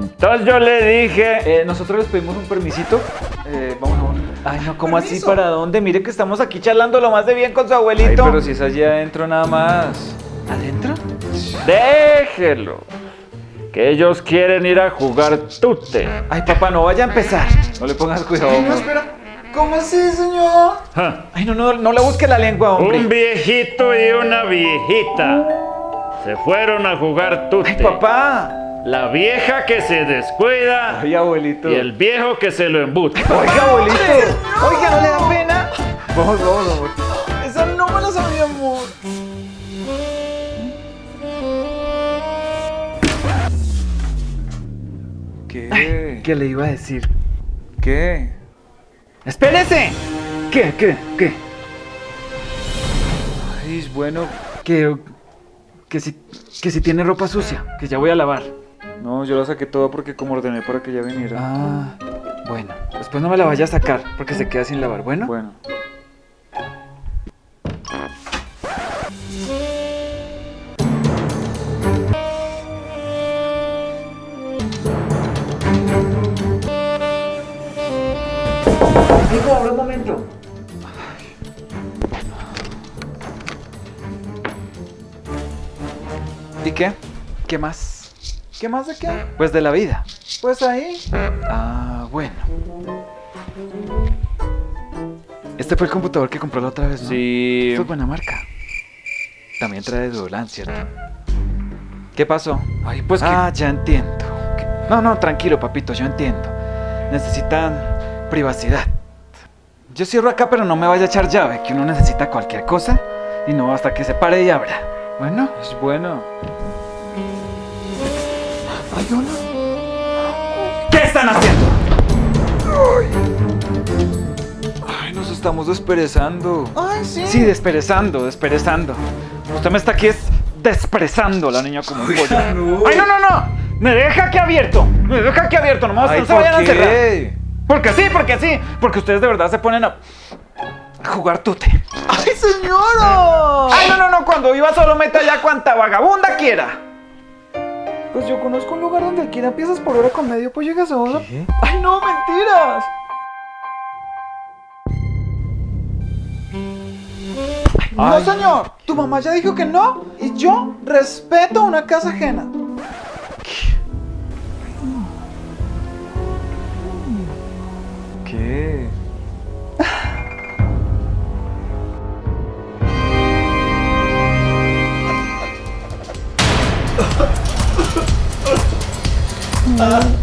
Entonces yo le dije... Eh, nosotros les pedimos un permisito. Eh, vamos, vamos. Ay, no, ¿cómo así? ¿Para dónde? Mire que estamos aquí charlando lo más de bien con su Ay, abuelito. pero si es allí adentro nada más. ¿Adentro? Déjelo. Que ellos quieren ir a jugar tute. Ay, papá, no vaya a empezar. No le pongas cuidado. Ay, no, espera. ¿Cómo así, señor? Ja. Ay, no, no, no le busque la lengua, hombre. Un viejito y una viejita se fueron a jugar tute. Ay, papá. La vieja que se descuida abuelito. y el viejo que se lo embuta. Oiga, abuelito. Oiga, ¿no le da pena? Vamos, vamos, amor. Esa no me la sabía, amor. ¿Qué? ¿Qué le iba a decir? ¿Qué? ¡Espérese! ¿Qué, qué, qué? Ay, bueno. Que, que si, que si tiene ropa sucia, que ya voy a lavar. No, yo la saqué toda porque como ordené para que ella viniera. Ah, bueno. Después no me la vaya a sacar porque se queda sin lavar. Bueno. Bueno. Ahora un momento. ¿Y qué? ¿Qué más? ¿Qué más de qué? Pues de la vida. Pues ahí. Ah, bueno. Este fue el computador que compró la otra vez, ¿no? Sí. Esto es buena marca. También trae Dolan, ¿cierto? ¿Qué pasó? Ay, pues que... Ah, ya entiendo. No, no, tranquilo, papito, yo entiendo. Necesitan privacidad. Yo cierro acá, pero no me vaya a echar llave, que uno necesita cualquier cosa y no hasta que se pare y abra. Bueno, Es bueno. Ay, hola. ¿qué están haciendo? Ay, nos estamos desperezando. Ay, sí. Sí, desperezando, desperezando. Usted me está aquí es desperezando la niña como un pollo. no. ¡Ay, no, no, no! ¡Me deja aquí abierto! ¡Me deja aquí abierto! ¡Nomás Ay, no se vayan a ¿por encerrar! qué? Porque sí, porque sí. Porque ustedes de verdad se ponen a, a jugar tute. Ay, señora. Ay, no, no, no. Cuando iba solo meta ya cuanta vagabunda quiera. Pues yo conozco un lugar donde alquilan piezas por hora con medio pollo gaseosa. ¿Qué? Ay, no, mentiras. No, Ay. señor. Tu mamá ya dijo que no y yo respeto una casa ajena. ¿Qué? Ah.